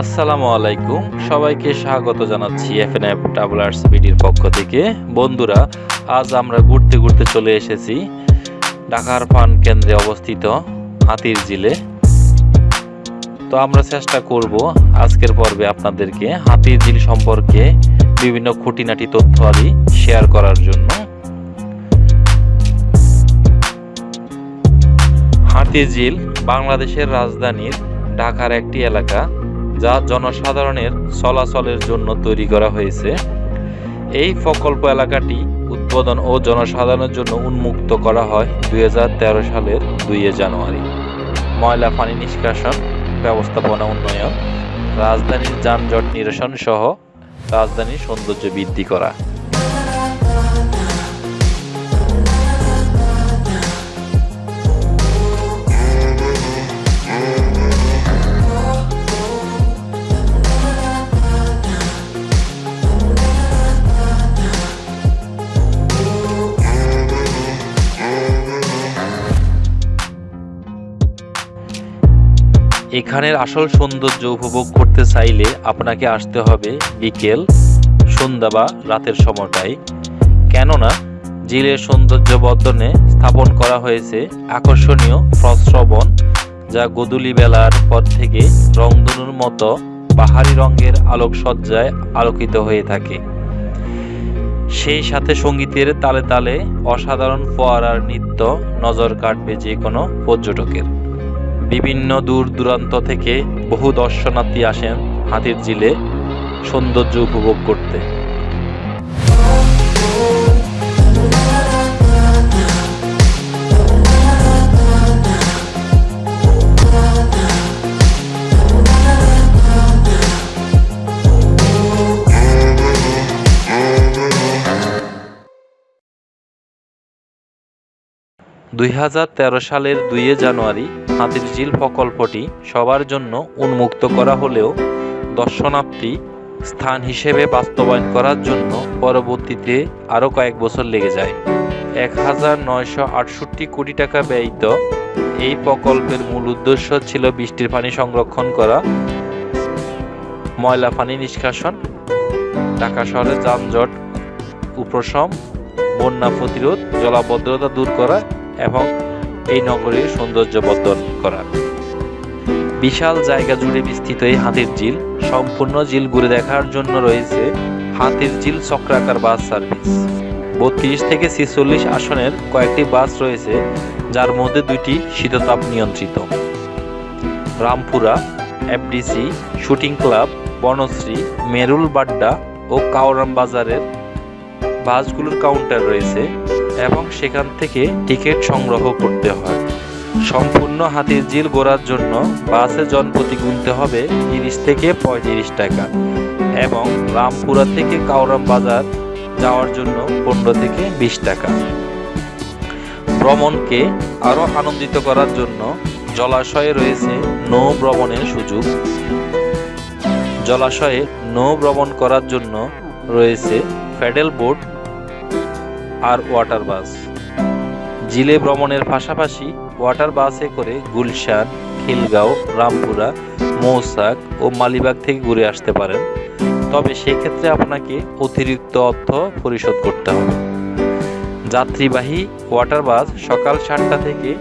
আসসালামু আলাইকুম। সবাইকে স্বাগত জানাচ্ছি এফএনএফ ট্রাভেলার্স বিডির পক্ষ থেকে। বন্ধুরা, আজ আমরা ঘুরতে ঘুরতে চলে এসেছি ঢাকার পান কেন্দ্রে অবস্থিত হাতির জিলে তো আমরা চেষ্টা করব আজকের পর্বে আপনাদেরকে হাতির ঝিল সম্পর্কে বিভিন্ন খুঁটিনাটি তথ্য আদি শেয়ার করার জন্য। হাতির ঝিল বাংলাদেশের রাজধানীর ঢাকার একটি এলাকা। যা জনসাধারণের চলাচলের জন্য তৈরি করা হয়েছে। এই প্রকল্প এলাকাটি উদ্বোধন ও জনসাধারণের জন্য উন্মুক্ত করা হয় দুই হাজার তেরো সালের দুই জানুয়ারি। ময়লা পানি নিষ্কাশন, ব্যবস্থাপনা উন্নয়ন, রাজধানীর যানজট নিরসন সহ রাজধানীর সৌন্দর্য বৃদ্ধি করা। এখানের আসল সৌন্দর্য উপভোগ করতে চাইলে আপনাকে আসতে হবে বিকেল সন্ধ্যা বা রাতের সময়টাই কেননা জিলের সৌন্দর্য বর্ধনে স্থাপন করা হয়েছে আকর্ষণীয় প্রস্রবণ, যা গদুলি বেলার পর থেকে রংধনুর মতো পাহাড়ি রঙের আলোকসজ্জায় আলোকিত হয়ে থাকে। সেই সাথে সঙ্গীতের তালে তালে অসাধারণ ফোয়ারার নৃত্য নজর কাটবে যে কোনো পর্যটকের। বিভিন্ন দূর দূরান্ত থেকে বহু দর্শনার্থী আসেন হাতির ঝিলে সৌন্দর্য উপভোগ করতে। দুই হাজার তেরো সালের দুইয়ে জানুয়ারি হাতির ঝিল প্রকল্পটি সবার জন্য উন্মুক্ত করা হলেও দর্শনার্থী স্থান হিসেবে বাস্তবায়ন করার জন্য পরবর্তীতে আরও কয়েক বছর লেগে যায়। এক হাজার নয়শো আটষট্টি কোটি টাকা ব্যয়িত এই প্রকল্পের মূল উদ্দেশ্য ছিল বৃষ্টির পানি সংরক্ষণ করা, ময়লা পানি নিষ্কাশন, ঢাকা শহরে যানজট, উপশম, বন্যা প্রতিরোধ, জলাবদ্ধতা দূর করা এবং এই নগরীর সৌন্দর্য বর্ধন করা বিশাল জায়গা জুড়ে বিস্তৃত এই হাতির ঝিল, সম্পূর্ণ ঝিল ঘুরে দেখার জন্য রয়েছে হাতির ঝিল চক্রাকার বাস সার্ভিস। বত্রিশ থেকে ছেচল্লিশ আসনের কয়েকটি বাস রয়েছে, যার মধ্যে দুইটি শীততাপ নিয়ন্ত্রিত। Rampura, FDC, shooting club, Banasree, Merul Badda ও কাওরাম বাজারের বাসগুলোর কাউন্টার রয়েছে। এবং সেখান থেকে টিকিট সংগ্রহ করতে হয়। সম্পূর্ণ হাতির ঝিল ঘোরার জন্য বাসে জনপ্রতি গুনতে হবে তিরিশ থেকে পঁয়ত্রিশ টাকা এবং রামপুরা থেকে কাউরাম বাজার যাওয়ার জন্য পনেরো থেকে বিশ টাকা। ভ্রমণকে আরও আনন্দিত করার জন্য জলাশয়ে রয়েছে নৌ ভ্রমণের সুযোগ। জলাশয়ে নৌ ভ্রমণ করার জন্য রয়েছে প্যাডেল বোট আর ওয়াটার বাস। জিলে ভ্রমণের পাশাপাশি ওয়াটার বাসে করে গুলশান, খিলগাঁও, রামপুরা, মৌসাক ও মালিবাগ থেকে ঘুরে আসতে পারেন। তবে সেক্ষেত্রে আপনাকে অতিরিক্ত অর্থ পরিশোধ করতে হবে। যাত্রীবাহী ওয়াটার বাস সকাল সাতটা থেকে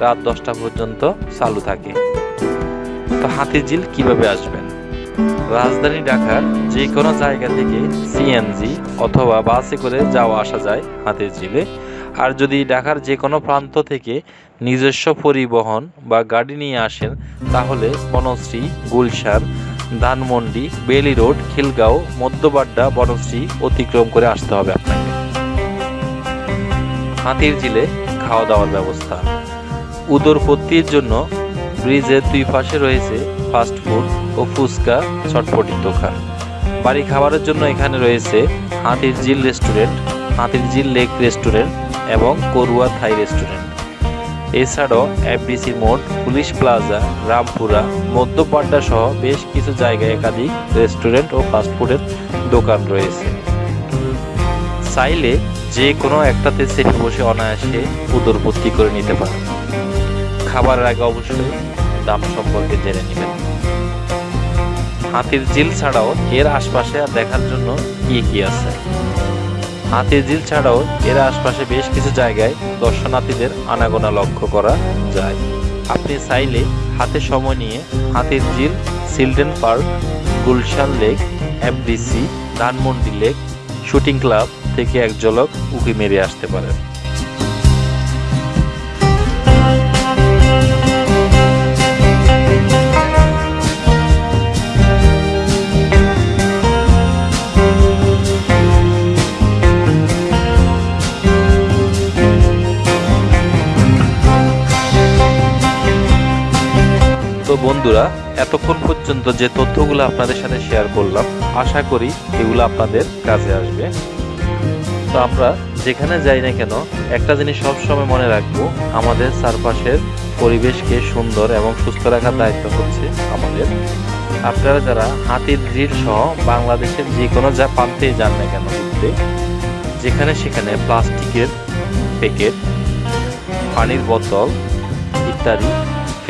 রাত দশটা পর্যন্ত চালু থাকে। তো হাতিঝিল কীভাবে আসবেন? রাজধানী ঢাকার যে কোনো জায়গা থেকে সিএনজি অথবা বাসে করে যাওয়া আসা যায় হাতের ঝিলে। আর যদি ঢাকার যে কোনো প্রান্ত থেকে নিজস্ব পরিবহন বা গাড়ি নিয়ে আসেন, তাহলে বনশ্রী, গুলশান, ধানমন্ডি, বেলি রোড, খিলগাঁও, মধ্যবাড্ডা বনশ্রী অতিক্রম করে আসতে হবে আপনাকে। হাতির ঝিলে খাওয়া দাওয়ার ব্যবস্থা। উদরপত্তির জন্য ব্রিজের দুই পাশে রয়েছে ফাস্ট ফুড ও ফুচকা চটপটির দোকান। বাড়ি খাবারের জন্য এখানে রয়েছে হাতির ঝিল রেস্টুরেন্ট, হাতির ঝিল লেক রেস্টুরেন্ট এবং করুয়া থাই রেস্টুরেন্ট। এছাড়াও এফডিসি মোড়, পুলিশ প্লাজা, রামপুরা মধ্যপাড্ডা সহ বেশ কিছু জায়গায় একাধিক রেস্টুরেন্ট ও ফাস্টফুডের দোকান রয়েছে। চাইলে যে কোনো একটাতে সেফে বসে অনায়াসে উদরপত্তি করে নিতে পারেন। খাবারের আগে অবশ্যই দাম সম্পর্কে জেনে নেবেন। হাতির ঝিল ছাড়াও এর আশপাশে দেখার জন্য কি কি আছে? হাতির ঝিল ছাড়াও এর আশপাশে বেশ কিছু জায়গায় দর্শনার্থীদের আনাগোনা লক্ষ্য করা যায়। আপনি চাইলে হাতে সময় নিয়ে Hatir Jheel children park, Gulshan lake, FDC, Dhanmondi lake, shooting club থেকে এক ঝলক উকি মেরে আসতে পারেন। বন্ধুরা, এতক্ষণ পর্যন্ত যে তথ্যগুলো আপনাদের সাথে শেয়ার করলাম, আশা করি এগুলো আপনাদের কাজে আসবে। তো আমরা যেখানে যাই না কেন, একটা জিনিস সবসময় মনে রাখব, আমাদের চারপাশের পরিবেশকে সুন্দর এবং সুস্থ রাখার দায়িত্ব হচ্ছে আমাদের। আপনারা যারা হাতির ঝিল সহ বাংলাদেশের যে কোনো যা প্রান্তেই যান না কেন ঘুরতে, যেখানে সেখানে প্লাস্টিকের প্যাকেট, পানির বোতল ইত্যাদি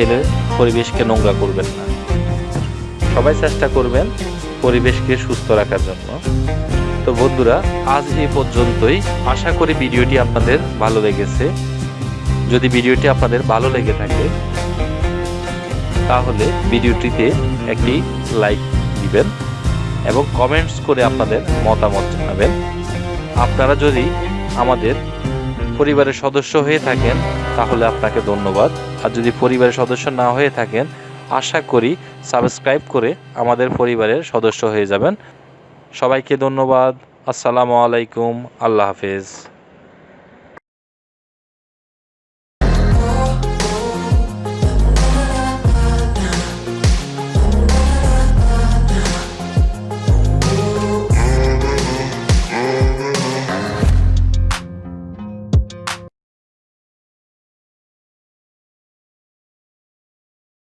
ফেলে পরিবেশকে নোংরা করবেন না। সবাই চেষ্টা করবেন পরিবেশকে সুস্থ রাখার জন্য। তো বন্ধুরা, আজ এই পর্যন্তই। আশা করি ভিডিওটি আপনাদের ভালো লেগেছে। যদি ভিডিওটি আপনাদের ভালো লেগে থাকে, তাহলে ভিডিওটিতে একটি লাইক দিবেন এবং কমেন্টস করে আপনাদের মতামত জানাবেন। আপনারা যদি আমাদের পরিবারের সদস্য হয়ে থাকেন, তাহলে আপনাকে ধন্যবাদ। আর যদি পরিবারের সদস্য না হয়ে থাকেন, আশা করি সাবস্ক্রাইব করে আমাদের পরিবারের সদস্য হয়ে যাবেন। সবাইকে ধন্যবাদ। আসসালামু আলাইকুম। আল্লাহ হাফেজ।